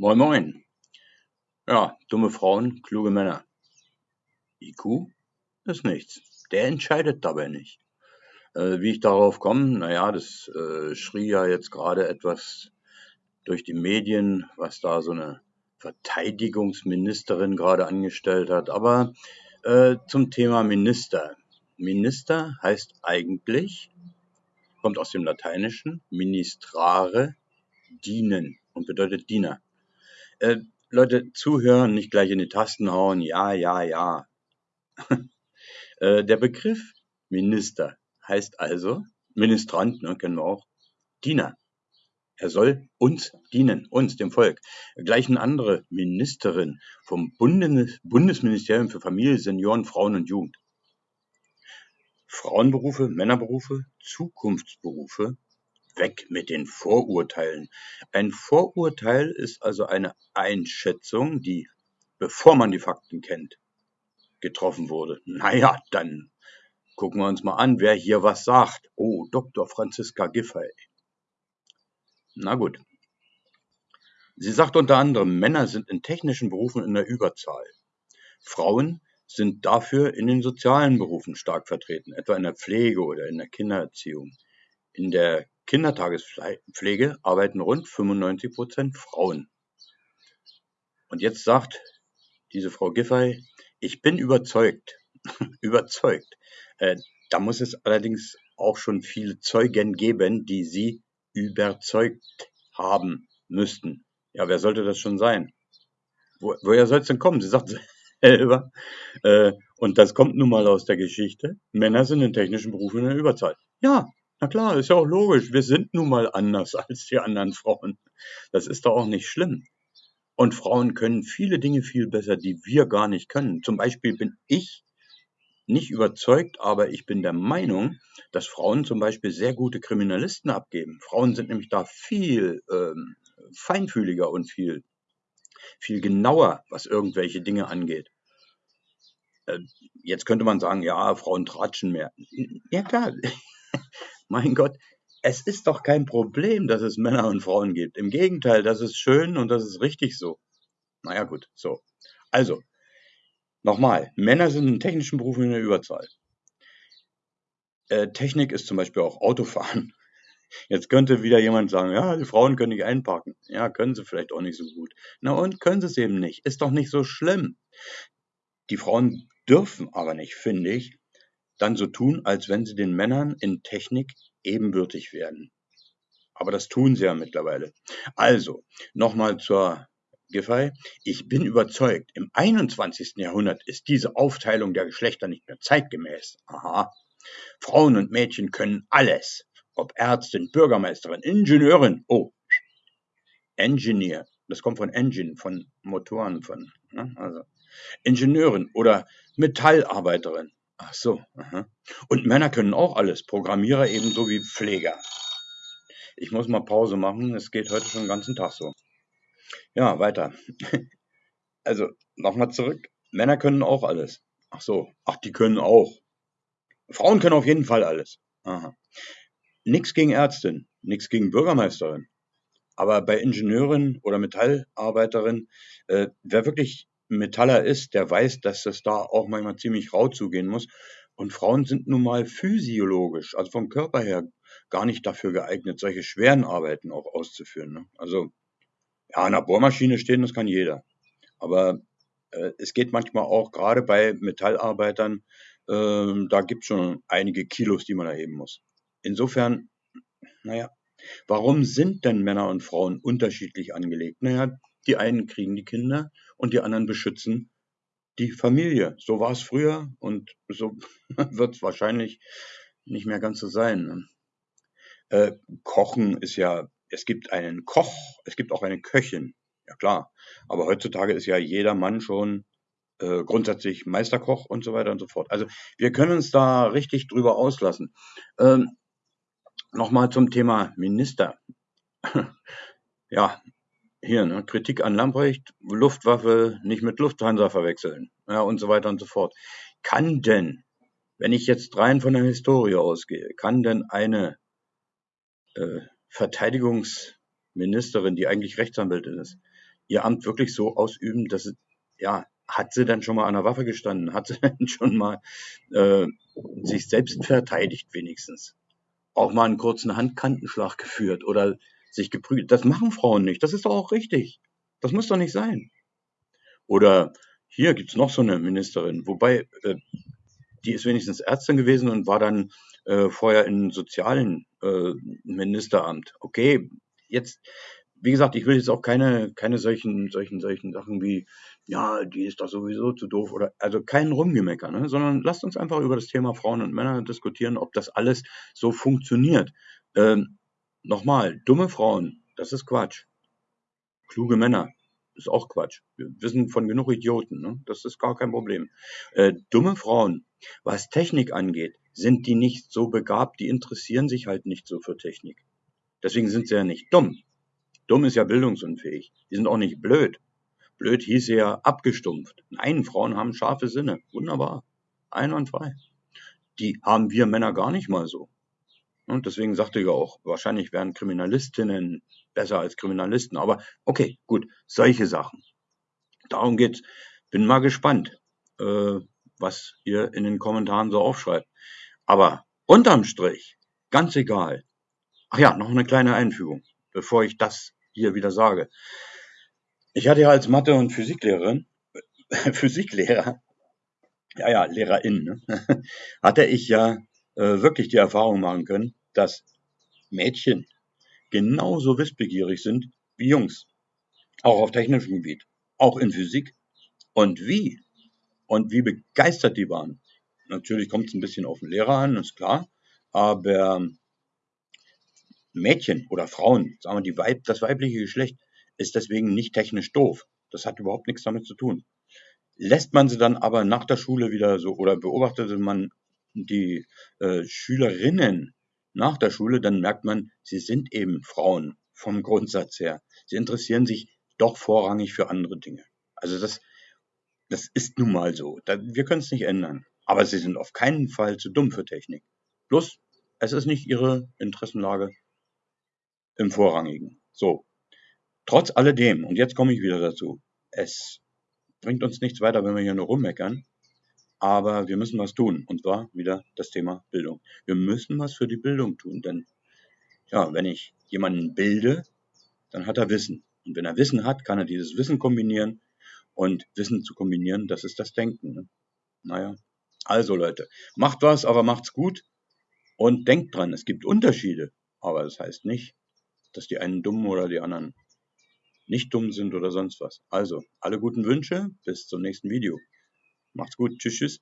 Moin Moin. Ja, dumme Frauen, kluge Männer. IQ ist nichts. Der entscheidet dabei nicht. Äh, wie ich darauf komme, naja, das äh, schrie ja jetzt gerade etwas durch die Medien, was da so eine Verteidigungsministerin gerade angestellt hat. Aber äh, zum Thema Minister. Minister heißt eigentlich, kommt aus dem Lateinischen, ministrare, dienen und bedeutet Diener. Äh, Leute, zuhören, nicht gleich in die Tasten hauen. Ja, ja, ja. äh, der Begriff Minister heißt also, Ministrant, ne, kennen wir auch, Diener. Er soll uns dienen, uns, dem Volk. Gleich eine andere Ministerin vom Bundes Bundesministerium für Familie, Senioren, Frauen und Jugend. Frauenberufe, Männerberufe, Zukunftsberufe Weg mit den Vorurteilen. Ein Vorurteil ist also eine Einschätzung, die, bevor man die Fakten kennt, getroffen wurde. Naja, dann gucken wir uns mal an, wer hier was sagt. Oh, Dr. Franziska Giffey. Na gut. Sie sagt unter anderem, Männer sind in technischen Berufen in der Überzahl. Frauen sind dafür in den sozialen Berufen stark vertreten, etwa in der Pflege oder in der Kindererziehung. In der Kindertagespflege arbeiten rund 95 Prozent Frauen. Und jetzt sagt diese Frau Giffey, ich bin überzeugt, überzeugt. Äh, da muss es allerdings auch schon viele Zeugen geben, die sie überzeugt haben müssten. Ja, wer sollte das schon sein? Wo, woher soll es denn kommen? Sie sagt selber, äh, und das kommt nun mal aus der Geschichte, Männer sind in technischen Berufen in der Überzahl. Ja, na klar, ist ja auch logisch. Wir sind nun mal anders als die anderen Frauen. Das ist doch auch nicht schlimm. Und Frauen können viele Dinge viel besser, die wir gar nicht können. Zum Beispiel bin ich nicht überzeugt, aber ich bin der Meinung, dass Frauen zum Beispiel sehr gute Kriminalisten abgeben. Frauen sind nämlich da viel ähm, feinfühliger und viel, viel genauer, was irgendwelche Dinge angeht. Äh, jetzt könnte man sagen, ja, Frauen tratschen mehr. Ja klar, mein Gott, es ist doch kein Problem, dass es Männer und Frauen gibt. Im Gegenteil, das ist schön und das ist richtig so. Naja, gut, so. Also, nochmal, Männer sind in technischen Berufen in der Überzahl. Äh, Technik ist zum Beispiel auch Autofahren. Jetzt könnte wieder jemand sagen, ja, die Frauen können nicht einparken. Ja, können sie vielleicht auch nicht so gut. Na und können sie es eben nicht. Ist doch nicht so schlimm. Die Frauen dürfen aber nicht, finde ich, dann so tun, als wenn sie den Männern in Technik ebenbürtig wären. Aber das tun sie ja mittlerweile. Also, nochmal zur Giffey. Ich bin überzeugt, im 21. Jahrhundert ist diese Aufteilung der Geschlechter nicht mehr zeitgemäß. Aha. Frauen und Mädchen können alles. Ob Ärztin, Bürgermeisterin, Ingenieurin. Oh, Engineer. Das kommt von Engine, von Motoren, von, ne? also Ingenieurin oder Metallarbeiterin. Ach so, aha. Und Männer können auch alles, Programmierer ebenso wie Pfleger. Ich muss mal Pause machen, es geht heute schon den ganzen Tag so. Ja, weiter. Also, nochmal zurück. Männer können auch alles. Ach so, ach, die können auch. Frauen können auf jeden Fall alles. Aha. Nix gegen Ärztin, nix gegen Bürgermeisterin. Aber bei Ingenieurin oder Metallarbeiterin, äh, wer wirklich Metaller ist, der weiß, dass es da auch manchmal ziemlich rau zugehen muss. Und Frauen sind nun mal physiologisch, also vom Körper her, gar nicht dafür geeignet, solche schweren Arbeiten auch auszuführen. Ne? Also, ja, an der Bohrmaschine stehen, das kann jeder. Aber äh, es geht manchmal auch gerade bei Metallarbeitern, äh, da gibt es schon einige Kilos, die man erheben muss. Insofern, naja, warum sind denn Männer und Frauen unterschiedlich angelegt? Naja, die einen kriegen die Kinder und die anderen beschützen die Familie. So war es früher und so wird es wahrscheinlich nicht mehr ganz so sein. Ne? Äh, Kochen ist ja, es gibt einen Koch, es gibt auch eine Köchin, ja klar. Aber heutzutage ist ja jeder Mann schon äh, grundsätzlich Meisterkoch und so weiter und so fort. Also wir können uns da richtig drüber auslassen. Ähm, Nochmal zum Thema Minister. ja, hier, ne, Kritik an Lamprecht, Luftwaffe nicht mit Lufthansa verwechseln, ja, und so weiter und so fort. Kann denn, wenn ich jetzt rein von der Historie ausgehe, kann denn eine äh, Verteidigungsministerin, die eigentlich Rechtsanwältin ist, ihr Amt wirklich so ausüben, dass es, ja, hat sie denn schon mal an der Waffe gestanden? Hat sie denn schon mal äh, sich selbst verteidigt wenigstens? Auch mal einen kurzen Handkantenschlag geführt oder sich geprügelt. Das machen Frauen nicht. Das ist doch auch richtig. Das muss doch nicht sein. Oder hier gibt's noch so eine Ministerin, wobei äh, die ist wenigstens Ärztin gewesen und war dann äh, vorher im sozialen äh, Ministeramt. Okay, jetzt, wie gesagt, ich will jetzt auch keine, keine solchen, solchen, solchen Sachen wie, ja, die ist doch sowieso zu doof oder, also kein Rumgemecker, ne? sondern lasst uns einfach über das Thema Frauen und Männer diskutieren, ob das alles so funktioniert. Ähm, Nochmal, dumme Frauen, das ist Quatsch. Kluge Männer, ist auch Quatsch. Wir wissen von genug Idioten, ne? das ist gar kein Problem. Äh, dumme Frauen, was Technik angeht, sind die nicht so begabt, die interessieren sich halt nicht so für Technik. Deswegen sind sie ja nicht dumm. Dumm ist ja bildungsunfähig. Die sind auch nicht blöd. Blöd hieß ja abgestumpft. Nein, Frauen haben scharfe Sinne. Wunderbar. Einwandfrei. Die haben wir Männer gar nicht mal so. Und deswegen sagte ich auch, wahrscheinlich wären Kriminalistinnen besser als Kriminalisten. Aber okay, gut, solche Sachen. Darum geht's. Bin mal gespannt, äh, was ihr in den Kommentaren so aufschreibt. Aber unterm Strich, ganz egal. Ach ja, noch eine kleine Einfügung, bevor ich das hier wieder sage. Ich hatte ja als Mathe- und Physiklehrerin, Physiklehrer, ja, ja, Lehrerin, ne? hatte ich ja äh, wirklich die Erfahrung machen können, dass Mädchen genauso wissbegierig sind wie Jungs. Auch auf technischem Gebiet. Auch in Physik. Und wie? Und wie begeistert die waren. Natürlich kommt es ein bisschen auf den Lehrer an, ist klar. Aber Mädchen oder Frauen, sagen wir die Weib, das weibliche Geschlecht, ist deswegen nicht technisch doof. Das hat überhaupt nichts damit zu tun. Lässt man sie dann aber nach der Schule wieder so oder beobachtete man die äh, Schülerinnen nach der Schule, dann merkt man, sie sind eben Frauen vom Grundsatz her. Sie interessieren sich doch vorrangig für andere Dinge. Also das, das ist nun mal so. wir können es nicht ändern. Aber sie sind auf keinen Fall zu dumm für Technik. Plus, es ist nicht ihre Interessenlage im Vorrangigen. So. Trotz alledem, und jetzt komme ich wieder dazu, es bringt uns nichts weiter, wenn wir hier nur rummeckern. Aber wir müssen was tun. Und zwar wieder das Thema Bildung. Wir müssen was für die Bildung tun. Denn, ja, wenn ich jemanden bilde, dann hat er Wissen. Und wenn er Wissen hat, kann er dieses Wissen kombinieren. Und Wissen zu kombinieren, das ist das Denken. Ne? Naja. Also Leute, macht was, aber macht's gut. Und denkt dran, es gibt Unterschiede. Aber das heißt nicht, dass die einen dumm oder die anderen nicht dumm sind oder sonst was. Also, alle guten Wünsche, bis zum nächsten Video. Macht's gut. Tschüss, tschüss.